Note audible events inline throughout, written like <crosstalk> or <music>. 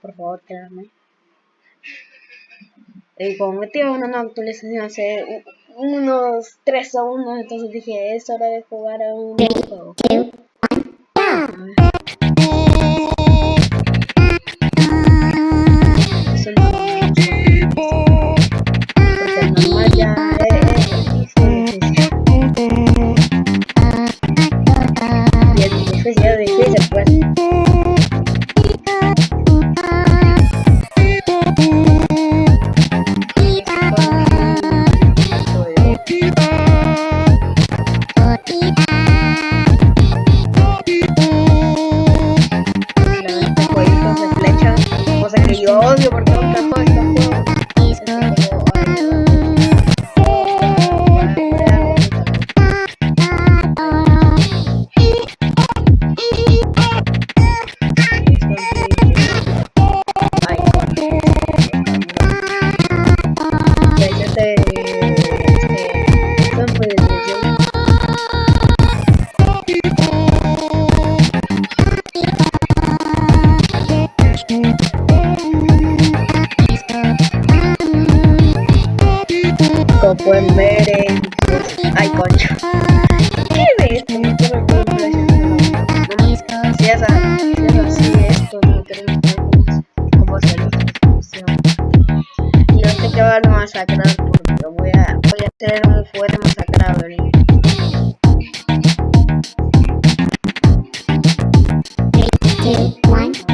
Por favor, créanme. Y como metí una nueva actualización hace unos 3 segundos, entonces dije, es hora de jugar a un nuevo juego. Pueden ver en... Ay, concho. ¿Qué ves? Si es así, esto Y no sé qué van a masacrar porque voy a, voy a hacer un fuerte masacrable.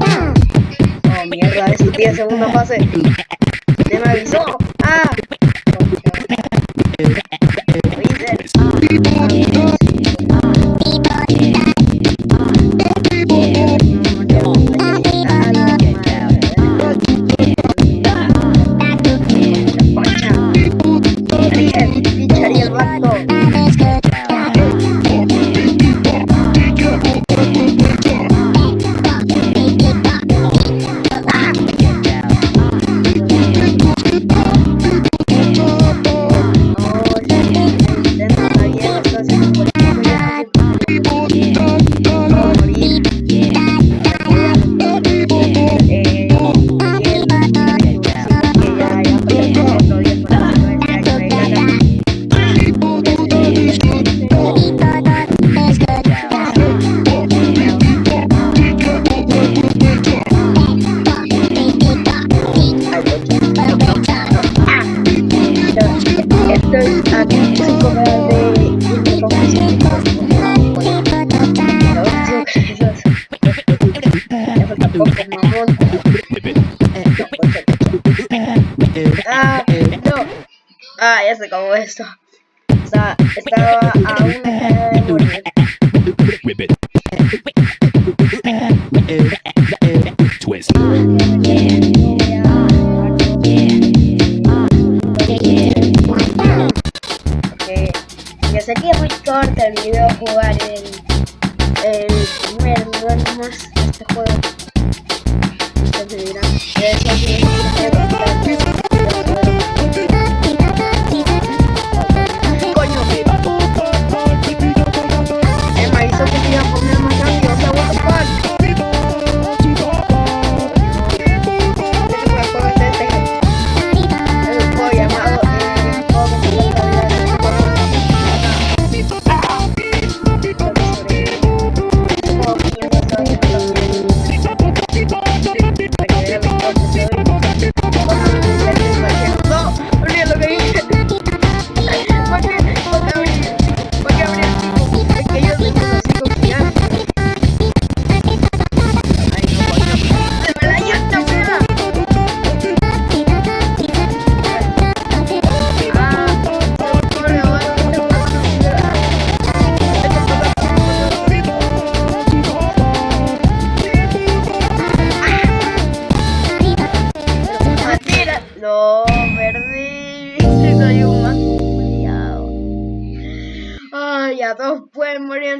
Oh, mierda, es 10 segundos fase. Ya se acabó esto. O sea, estaba a una. Okay. Ya sé que es muy corto el video jugar el, el primer nivel más este juego.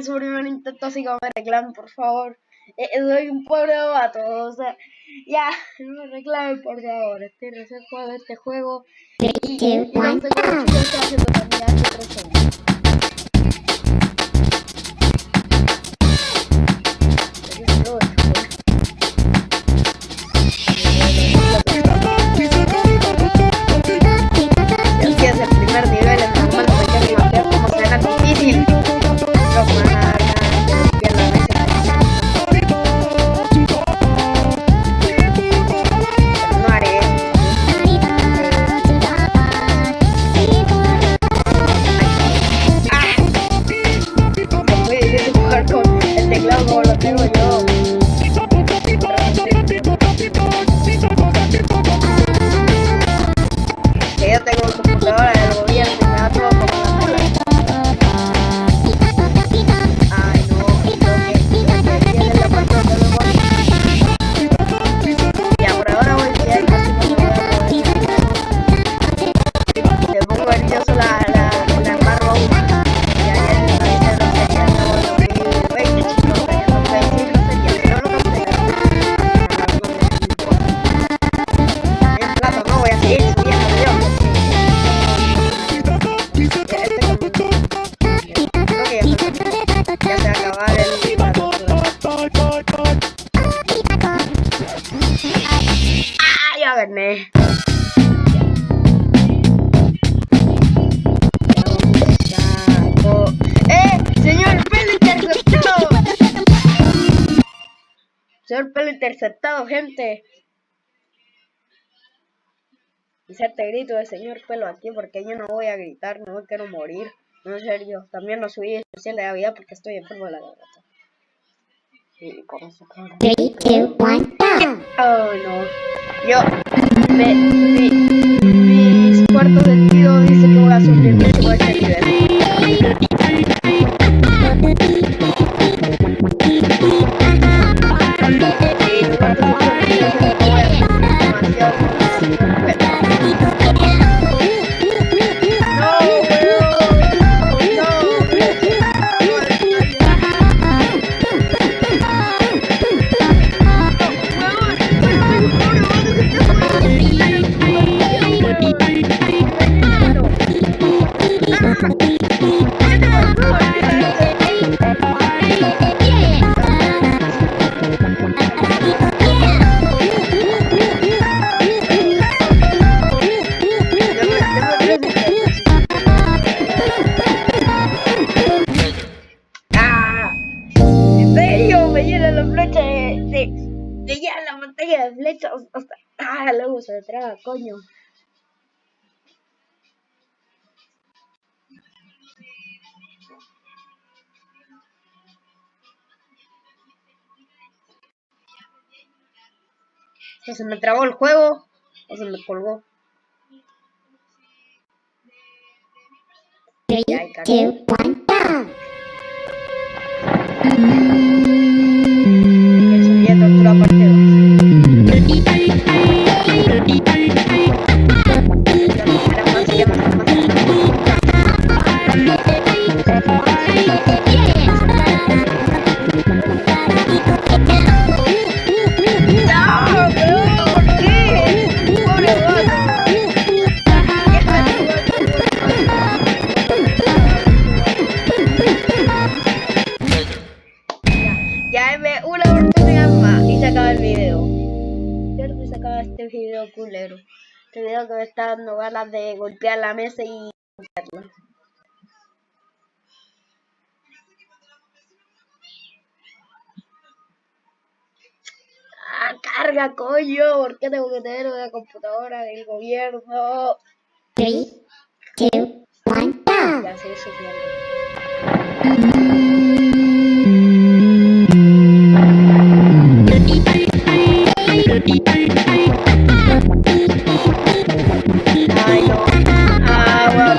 Su primer intento, así que me reclamen, por favor. Eh, eh, soy un pobre vato, o sea, ya, <laughs> no me reclamen, por favor. Estoy recién jugando este juego. Y, y no sé cómo estoy haciendo también hace tres años. teclado Señor pelo interceptado, gente. Inserte grito de señor pelo aquí porque yo no voy a gritar, no me quiero morir. No, en serio, también no subí especial de Navidad porque estoy enfermo de la garganta. Y con eso, claro. 3, 2, 1, go! Oh, no. Yo, me, mi, mis cuartos sentido No, me llena la pantalla de flechas hasta... ¡Ah! Luego se traba, coño. O se me trabó el juego o se me colgó. 3, Ya, me una oportunidad más y se acaba el video. Creo que se acaba este video culero. Este video que me está dando ganas de golpear la mesa y romperla. Ah, carga, coño. ¿Por qué tengo que tener una computadora del gobierno? 3, 2, 1, go! Ya sé sufriendo. Ay, no. Ah,